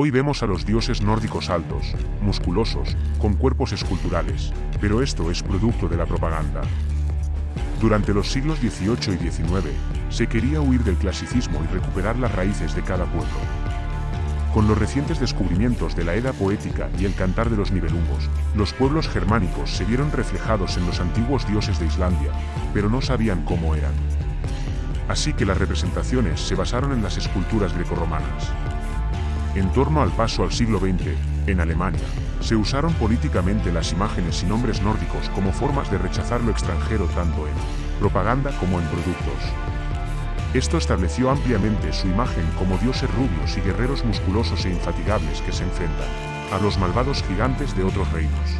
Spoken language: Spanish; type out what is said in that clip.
Hoy vemos a los dioses nórdicos altos, musculosos, con cuerpos esculturales, pero esto es producto de la propaganda. Durante los siglos XVIII y XIX, se quería huir del clasicismo y recuperar las raíces de cada pueblo. Con los recientes descubrimientos de la Edad poética y el cantar de los Nibelungos, los pueblos germánicos se vieron reflejados en los antiguos dioses de Islandia, pero no sabían cómo eran. Así que las representaciones se basaron en las esculturas grecorromanas. En torno al paso al siglo XX, en Alemania, se usaron políticamente las imágenes y nombres nórdicos como formas de rechazar lo extranjero tanto en propaganda como en productos. Esto estableció ampliamente su imagen como dioses rubios y guerreros musculosos e infatigables que se enfrentan a los malvados gigantes de otros reinos.